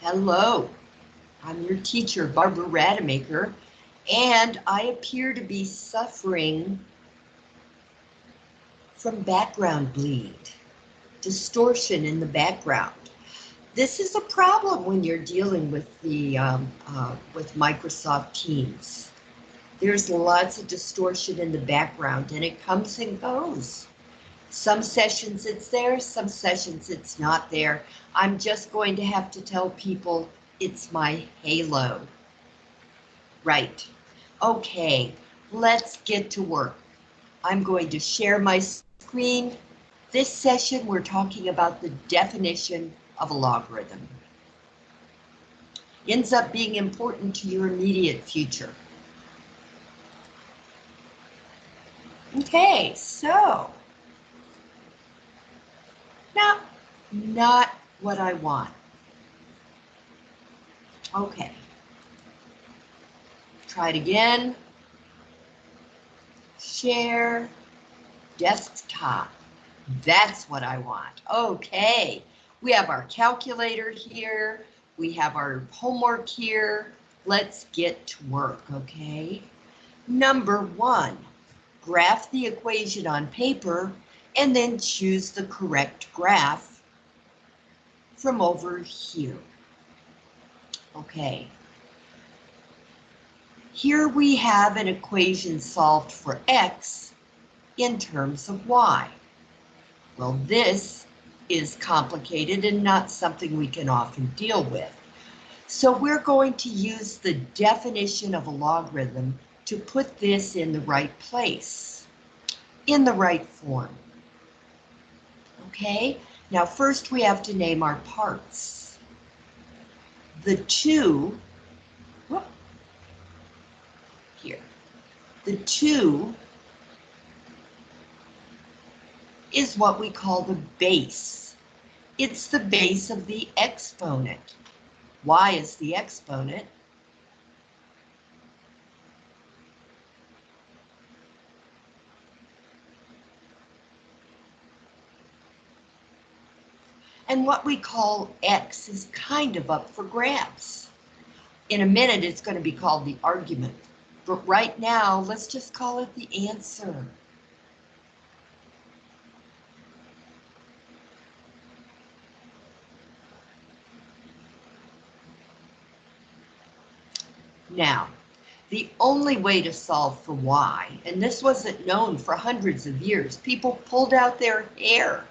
Hello, I'm your teacher, Barbara Rademacher, and I appear to be suffering from background bleed, distortion in the background. This is a problem when you're dealing with the um, uh, with Microsoft Teams. There's lots of distortion in the background and it comes and goes. Some sessions it's there, some sessions it's not there. I'm just going to have to tell people it's my halo. Right. Okay, let's get to work. I'm going to share my screen. This session, we're talking about the definition of a logarithm. Ends up being important to your immediate future. Okay, so. Now, not what I want. Okay. Try it again. Share desktop. That's what I want. Okay. We have our calculator here. We have our homework here. Let's get to work, okay? Number one, graph the equation on paper and then choose the correct graph from over here. Okay. Here we have an equation solved for x in terms of y. Well, this is complicated and not something we can often deal with. So we're going to use the definition of a logarithm to put this in the right place, in the right form. Okay, now first we have to name our parts. The two, whoop, here, the two is what we call the base. It's the base of the exponent. Y is the exponent. And what we call X is kind of up for grabs. In a minute, it's going to be called the argument. But right now, let's just call it the answer. Now, the only way to solve for y, and this wasn't known for hundreds of years, people pulled out their hair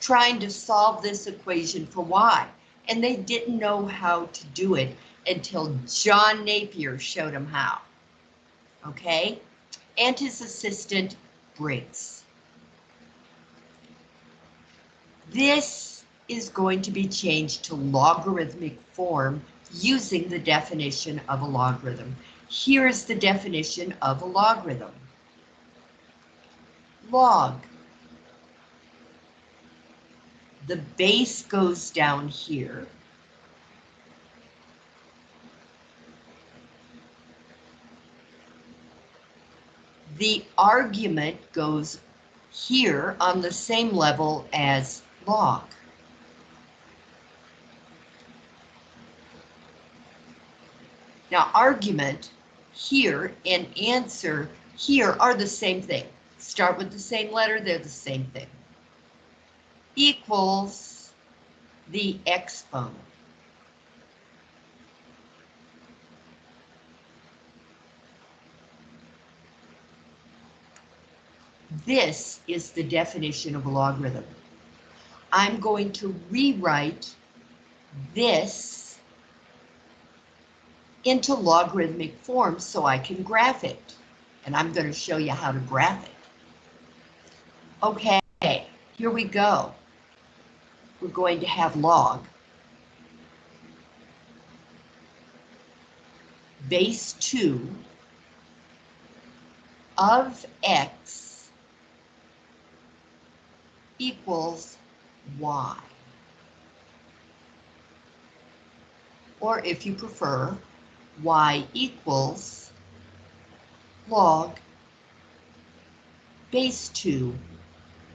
trying to solve this equation for y, and they didn't know how to do it until John Napier showed them how. Okay, and his assistant Briggs. This is going to be changed to logarithmic form using the definition of a logarithm. Here's the definition of a logarithm. Log. The base goes down here. The argument goes here on the same level as log. Now argument here and answer here are the same thing. Start with the same letter, they're the same thing. Equals the exponent. This is the definition of a logarithm. I'm going to rewrite this into logarithmic form so I can graph it. And I'm going to show you how to graph it. Okay, here we go. We're going to have log. Base 2 of x equals y. Or if you prefer, y equals log base 2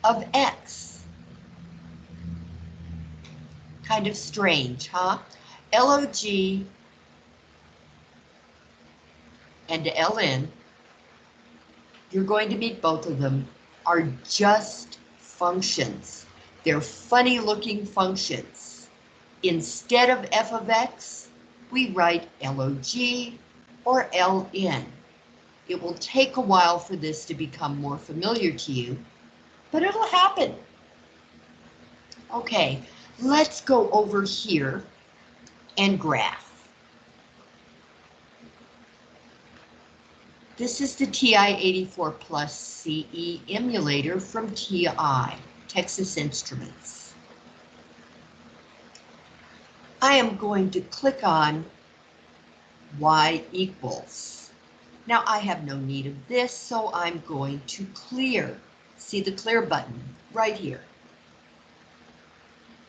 of x. Kind of strange, huh? LOG and LN, you're going to meet both of them, are just functions. They're funny looking functions. Instead of f of x, we write log or ln. It will take a while for this to become more familiar to you, but it'll happen. Okay, let's go over here and graph. This is the TI-84 Plus CE emulator from TI, Texas Instruments. I am going to click on Y equals. Now I have no need of this, so I'm going to clear. See the clear button right here.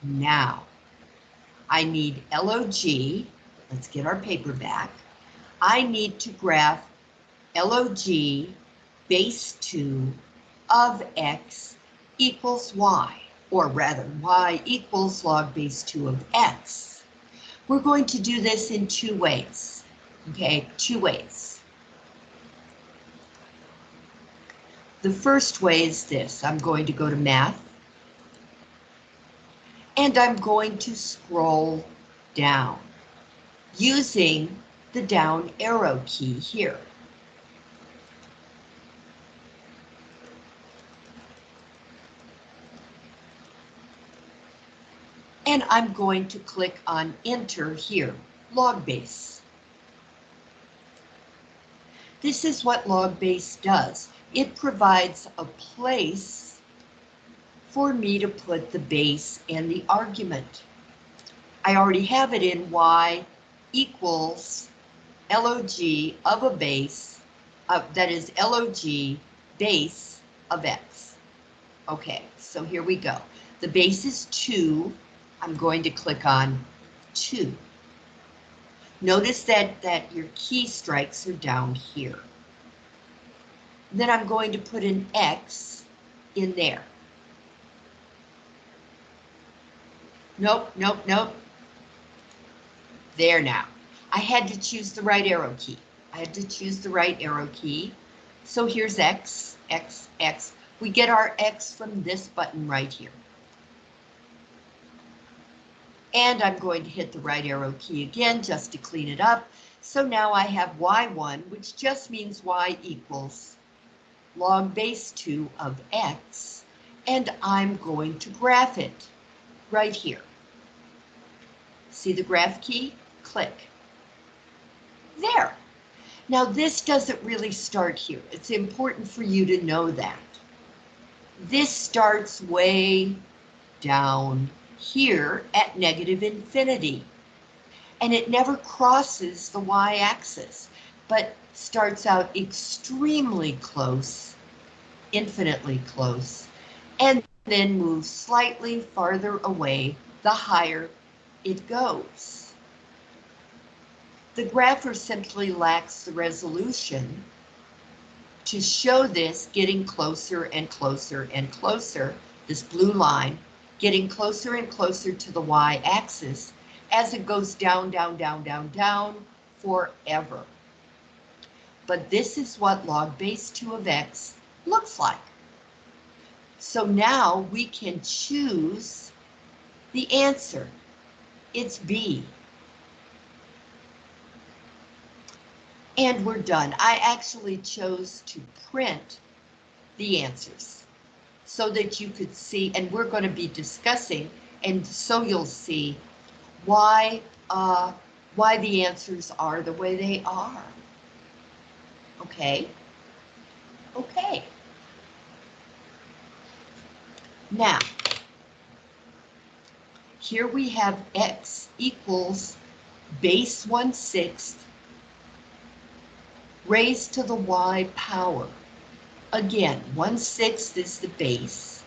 Now, I need LOG. Let's get our paper back. I need to graph log base 2 of x equals y, or rather y equals log base 2 of x. We're going to do this in two ways, okay, two ways. The first way is this, I'm going to go to math, and I'm going to scroll down using the down arrow key here. And I'm going to click on enter here, log base. This is what log base does. It provides a place for me to put the base and the argument. I already have it in y equals log of a base, uh, that is log base of x. Okay, so here we go. The base is 2, I'm going to click on 2. Notice that, that your key strikes are down here. Then I'm going to put an X in there. Nope, nope, nope. There now. I had to choose the right arrow key. I had to choose the right arrow key. So here's X, X, X. We get our X from this button right here. And I'm going to hit the right arrow key again just to clean it up. So now I have y1, which just means y equals log base 2 of x, and I'm going to graph it right here. See the graph key? Click. There. Now this doesn't really start here. It's important for you to know that. This starts way down here at negative infinity. And it never crosses the y-axis, but starts out extremely close, infinitely close, and then moves slightly farther away the higher it goes. The grapher simply lacks the resolution to show this getting closer and closer and closer, this blue line, getting closer and closer to the y-axis as it goes down, down, down, down, down forever. But this is what log base 2 of x looks like. So now we can choose the answer. It's B. And we're done. I actually chose to print the answers so that you could see, and we're going to be discussing, and so you'll see why uh, why the answers are the way they are. Okay. Okay. Now, here we have x equals base 1 sixth raised to the y power. Again, 1 sixth is the base,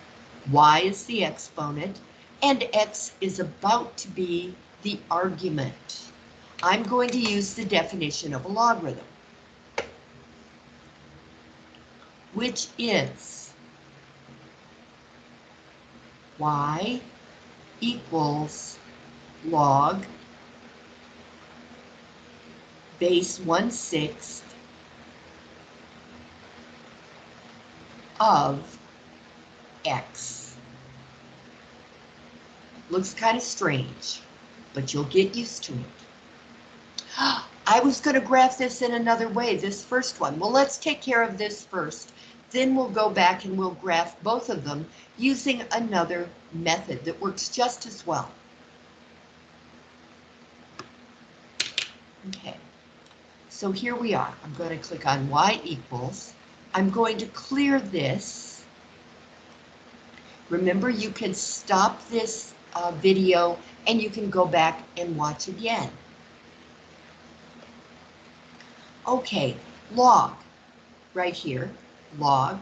y is the exponent, and x is about to be the argument. I'm going to use the definition of a logarithm, which is y equals log base 1 sixth of x. Looks kind of strange, but you'll get used to it. I was going to graph this in another way, this first one. Well, let's take care of this first. Then we'll go back and we'll graph both of them using another method that works just as well. Okay, so here we are. I'm going to click on y equals. I'm going to clear this. Remember, you can stop this uh, video and you can go back and watch again. Okay, log, right here, log.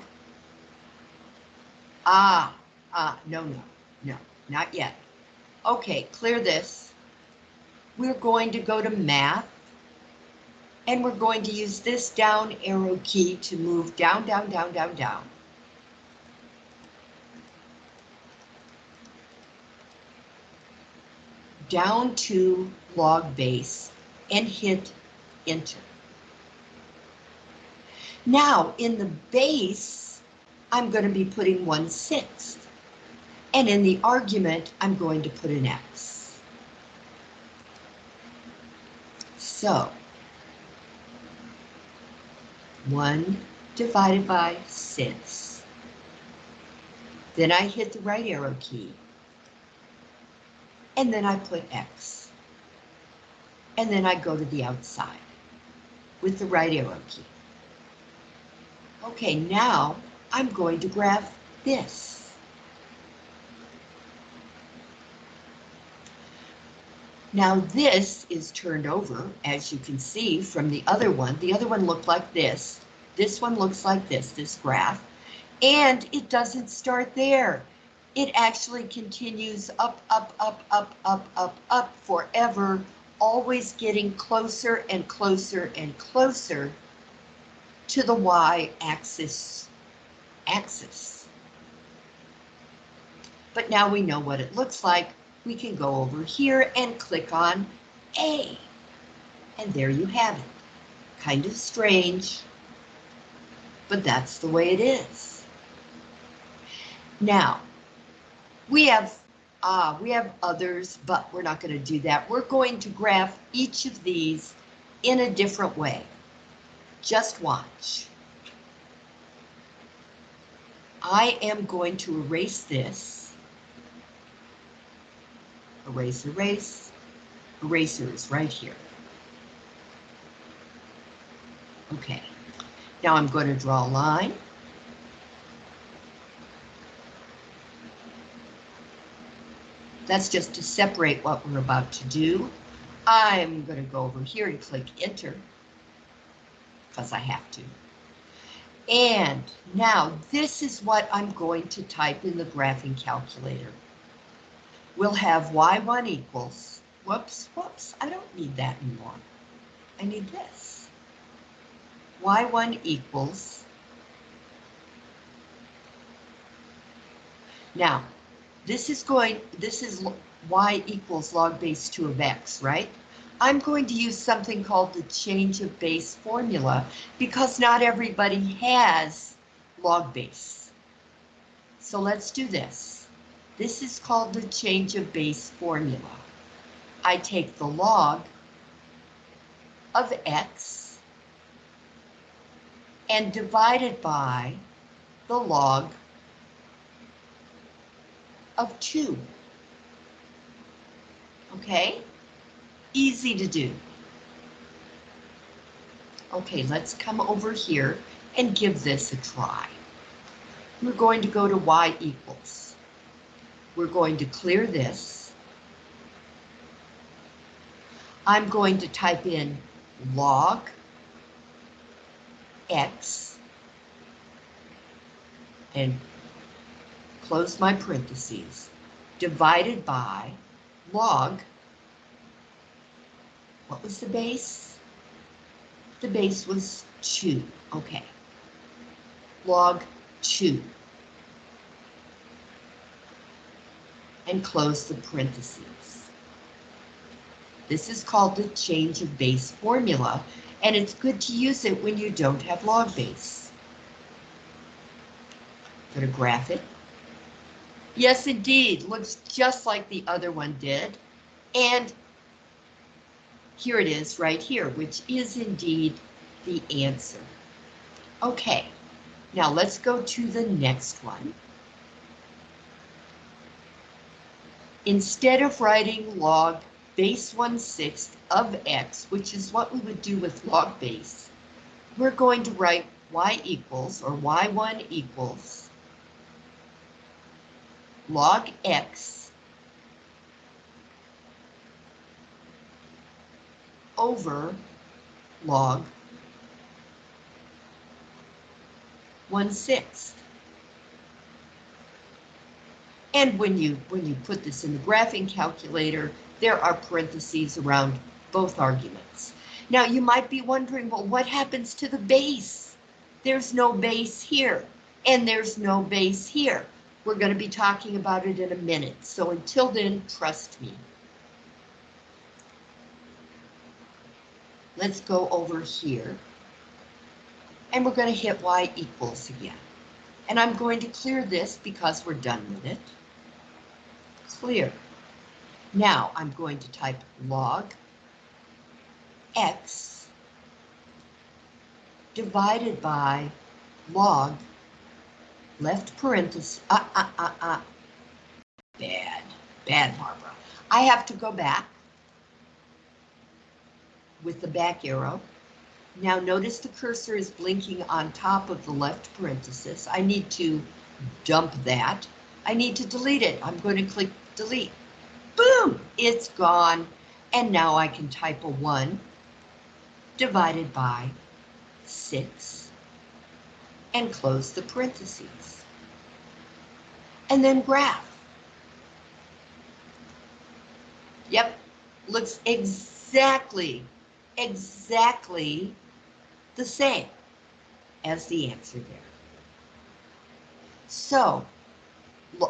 Ah, ah, no, no, no, not yet. Okay, clear this. We're going to go to math and we're going to use this down arrow key to move down, down, down, down, down. Down to log base and hit enter. Now in the base, I'm going to be putting 1 sixth. And in the argument, I'm going to put an X. So 1 divided by 6. Then I hit the right arrow key. And then I put X. And then I go to the outside with the right arrow key. Okay, now I'm going to graph this. Now this is turned over, as you can see from the other one. The other one looked like this. This one looks like this, this graph. And it doesn't start there. It actually continues up, up, up, up, up, up, up forever, always getting closer and closer and closer to the y-axis axis. But now we know what it looks like we can go over here and click on A. And there you have it. Kind of strange, but that's the way it is. Now, we have uh, we have others, but we're not going to do that. We're going to graph each of these in a different way. Just watch. I am going to erase this erase, erase, eraser is right here. Okay, now I'm going to draw a line. That's just to separate what we're about to do. I'm going to go over here and click enter because I have to. And now this is what I'm going to type in the graphing calculator we'll have y1 equals, whoops, whoops, I don't need that anymore. I need this. y1 equals, now, this is going, this is y equals log base 2 of x, right? I'm going to use something called the change of base formula because not everybody has log base. So let's do this. This is called the change of base formula. I take the log of x and divide it by the log of 2. Okay? Easy to do. Okay, let's come over here and give this a try. We're going to go to y equals we're going to clear this. I'm going to type in log x and close my parentheses divided by log what was the base? The base was 2. Okay. Log 2. and close the parentheses. This is called the change of base formula, and it's good to use it when you don't have log base. Going to graph it. Yes, indeed, looks just like the other one did. And here it is right here, which is indeed the answer. Okay, now let's go to the next one. Instead of writing log base 1 sixth of x, which is what we would do with log base, we're going to write y equals, or y1 equals, log x over log 1 sixth. And when you when you put this in the graphing calculator, there are parentheses around both arguments. Now you might be wondering, well, what happens to the base? There's no base here, and there's no base here. We're going to be talking about it in a minute, so until then, trust me. Let's go over here and we're going to hit y equals again. And I'm going to clear this because we're done with it. Clear. Now I'm going to type log x divided by log left parenthesis, ah, ah, ah, ah. Bad, bad, Barbara. I have to go back with the back arrow now notice the cursor is blinking on top of the left parenthesis. I need to dump that. I need to delete it. I'm going to click delete. Boom, it's gone. And now I can type a 1 divided by 6 and close the parentheses. And then graph. Yep, looks exactly, exactly the same as the answer there. So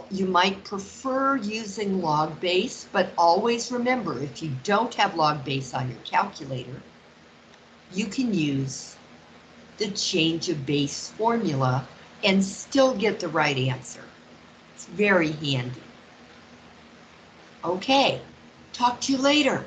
you might prefer using log base, but always remember if you don't have log base on your calculator, you can use the change of base formula and still get the right answer. It's very handy. Okay, talk to you later.